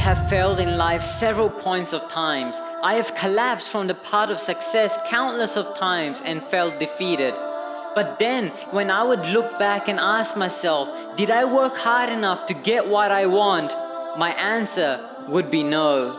I have failed in life several points of times. I have collapsed from the path of success countless of times and felt defeated. But then, when I would look back and ask myself, did I work hard enough to get what I want? My answer would be no.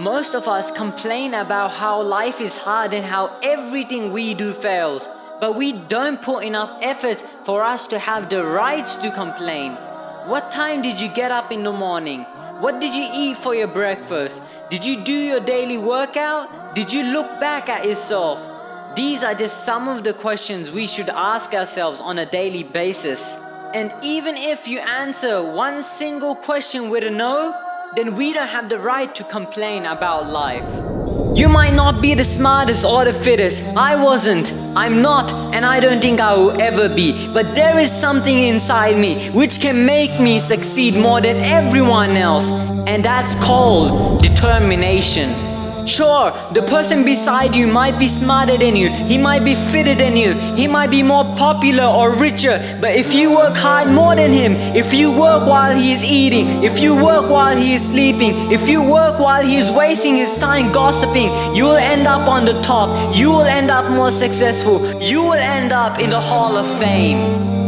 Most of us complain about how life is hard and how everything we do fails. But we don't put enough effort for us to have the right to complain. What time did you get up in the morning? What did you eat for your breakfast? Did you do your daily workout? Did you look back at yourself? These are just some of the questions we should ask ourselves on a daily basis. And even if you answer one single question with a no, then we don't have the right to complain about life. You might not be the smartest or the fittest. I wasn't. I'm not and I don't think I will ever be. But there is something inside me which can make me succeed more than everyone else. And that's called determination. Sure, the person beside you might be smarter than you, he might be fitter than you, he might be more popular or richer, but if you work hard more than him, if you work while he is eating, if you work while he is sleeping, if you work while he is wasting his time gossiping, you will end up on the top, you will end up more successful, you will end up in the Hall of Fame.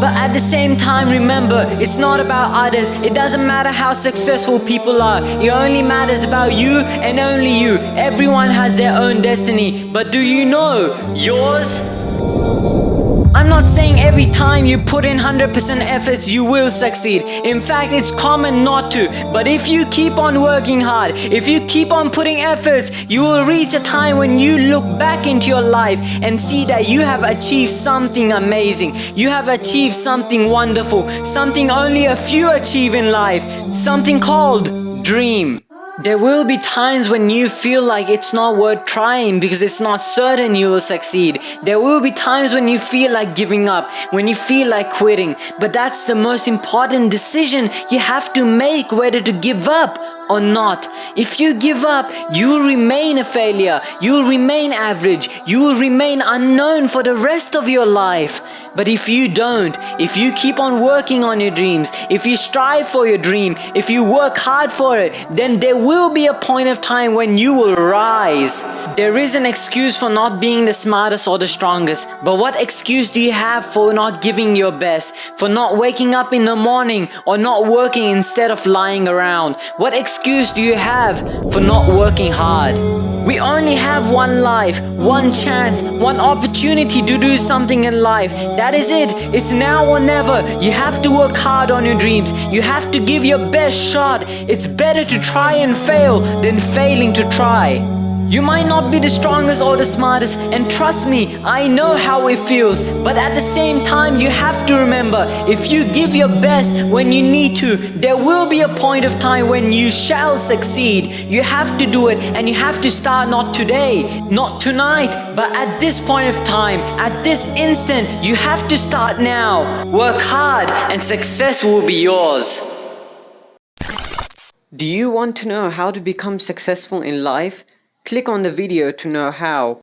But at the same time remember, it's not about others. It doesn't matter how successful people are. It only matters about you and only you. Everyone has their own destiny. But do you know yours? I'm not saying every time you put in 100% efforts you will succeed. In fact, it's common not to. But if you keep on working hard, if you keep on putting efforts, you will reach a time when you look back into your life and see that you have achieved something amazing. You have achieved something wonderful, something only a few achieve in life, something called dream. There will be times when you feel like it's not worth trying because it's not certain you will succeed. There will be times when you feel like giving up, when you feel like quitting. But that's the most important decision you have to make whether to give up or not. If you give up, you will remain a failure, you will remain average, you will remain unknown for the rest of your life. But if you don't, if you keep on working on your dreams, if you strive for your dream, if you work hard for it, then there will be a point of time when you will rise. There is an excuse for not being the smartest or the strongest, but what excuse do you have for not giving your best, for not waking up in the morning or not working instead of lying around? What excuse do you have for not working hard? We only have one life, one chance, one opportunity to do something in life. That is it. It's now or never. You have to work hard on your dreams. You have to give your best shot. It's better to try and fail than failing to try. You might not be the strongest or the smartest and trust me, I know how it feels. But at the same time, you have to remember, if you give your best when you need to, there will be a point of time when you shall succeed. You have to do it and you have to start not today, not tonight, but at this point of time, at this instant, you have to start now. Work hard and success will be yours. Do you want to know how to become successful in life? Click on the video to know how.